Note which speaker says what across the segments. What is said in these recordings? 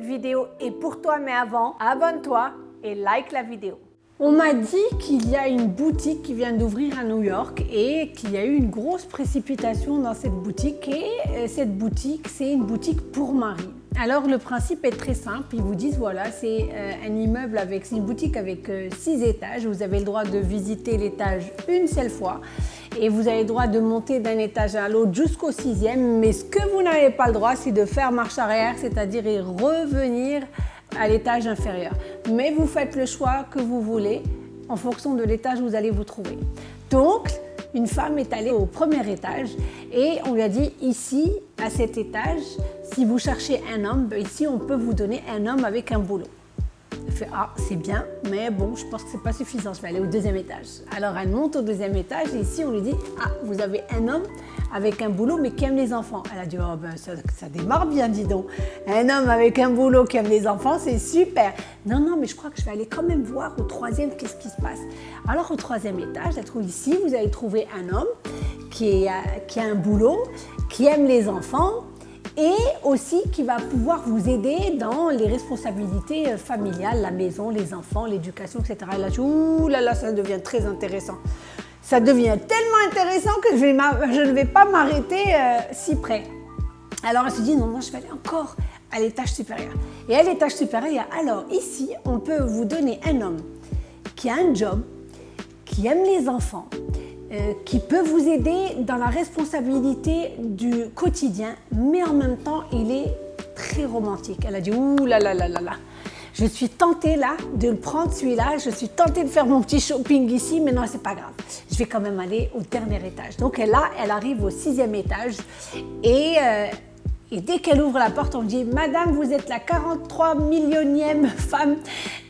Speaker 1: Vidéo est pour toi, mais avant, abonne-toi et like la vidéo.
Speaker 2: On m'a dit qu'il y a une boutique qui vient d'ouvrir à New York et qu'il y a eu une grosse précipitation dans cette boutique et euh, cette boutique, c'est une boutique pour mari. Alors le principe est très simple, ils vous disent voilà c'est euh, un immeuble avec une boutique avec euh, six étages, vous avez le droit de visiter l'étage une seule fois et vous avez le droit de monter d'un étage à l'autre jusqu'au sixième mais ce que vous n'avez pas le droit c'est de faire marche arrière, c'est-à-dire revenir à l'étage inférieur. Mais vous faites le choix que vous voulez en fonction de l'étage où vous allez vous trouver. Donc, une femme est allée au premier étage et on lui a dit ici, à cet étage, si vous cherchez un homme, ben ici on peut vous donner un homme avec un boulot. Elle fait ah c'est bien mais bon je pense que c'est pas suffisant. Je vais aller au deuxième étage. Alors elle monte au deuxième étage et ici on lui dit ah vous avez un homme avec un boulot mais qui aime les enfants. Elle a dit oh ben ça, démarre bien dis donc. Un homme avec un boulot qui aime les enfants c'est super. Non non mais je crois que je vais aller quand même voir au troisième qu'est-ce qui se passe. Alors au troisième étage elle trouve ici vous allez trouver un homme qui, est, qui a un boulot qui aime les enfants et aussi qui va pouvoir vous aider dans les responsabilités euh, familiales, la maison, les enfants, l'éducation, etc. Et là, je, ouh là là, ça devient très intéressant. Ça devient tellement intéressant que je, ne vais pas m'arrêter euh, si près. Alors elle se dit non, non, je vais aller encore à l'étage supérieur. Et à l'étage supérieur, alors ici, on peut vous donner un homme qui a un job, qui aime les enfants, euh, qui peut vous aider dans la responsabilité du quotidien, mais en même temps, il est très romantique. Elle a dit, ouh là là là là là, je suis tentée là de prendre celui-là, je suis tentée de faire mon petit shopping ici, mais non, c'est pas grave. Je vais quand même aller au dernier étage. Donc là, elle arrive au sixième étage et, euh, et dès qu'elle ouvre la porte, on dit « Madame, vous êtes la 43 millionième femme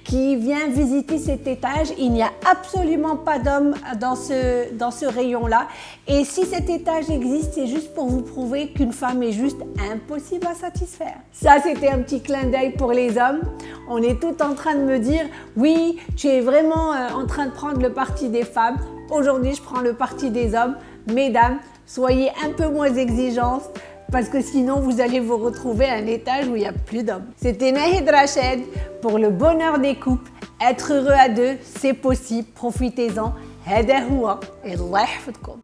Speaker 2: qui vient visiter cet étage. Il n'y a absolument pas d'hommes dans ce, dans ce rayon-là. Et si cet étage existe, c'est juste pour vous prouver qu'une femme est juste impossible à satisfaire. Ça, c'était un petit clin d'œil pour les hommes. On est tout en train de me dire, oui, tu es vraiment euh, en train de prendre le parti des femmes. Aujourd'hui, je prends le parti des hommes. Mesdames, soyez un peu moins exigeantes parce que sinon vous allez vous retrouver à un étage où il n'y a plus d'hommes. C'était Nahid Rached pour le bonheur des couples. Être heureux à deux, c'est possible, profitez-en. هذا هو الله يحفظكم